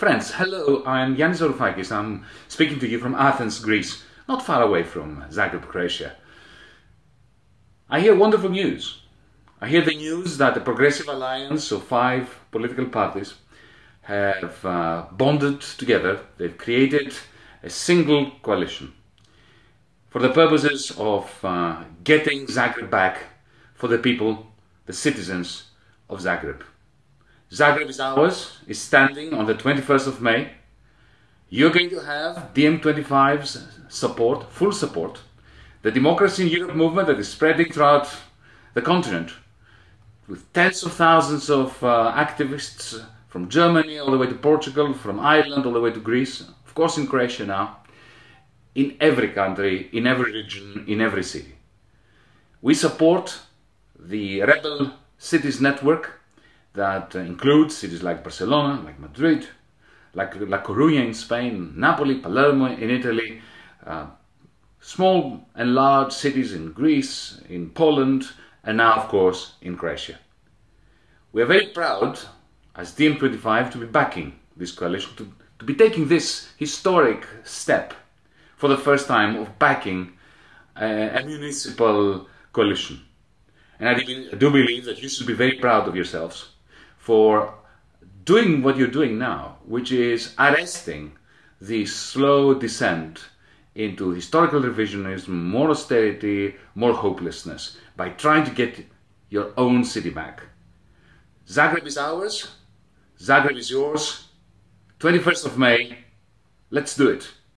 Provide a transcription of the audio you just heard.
Friends, hello, I'm Yanis Varoufakis. I'm speaking to you from Athens, Greece, not far away from Zagreb, Croatia. I hear wonderful news. I hear the news that the Progressive Alliance of five political parties have uh, bonded together. They've created a single coalition for the purposes of uh, getting Zagreb back for the people, the citizens of Zagreb. Zagreb is ours, is standing on the 21st of May. You're going to have DiEM25's support, full support. The Democracy in Europe movement that is spreading throughout the continent with tens of thousands of uh, activists from Germany all the way to Portugal, from Ireland all the way to Greece, of course in Croatia now, in every country, in every region, in every city. We support the Rebel Cities Network that includes cities like Barcelona, like Madrid, like La Coruña in Spain, Napoli, Palermo in Italy, uh, small and large cities in Greece, in Poland, and now, of course, in Croatia. We are very proud, as DiEM25, to be backing this coalition, to, to be taking this historic step for the first time of backing a, a municipal coalition. And I do believe that you should be very proud of yourselves for doing what you're doing now, which is arresting the slow descent into historical revisionism, more austerity, more hopelessness, by trying to get your own city back. Zagreb is ours, Zagreb is yours, 21st of May, let's do it.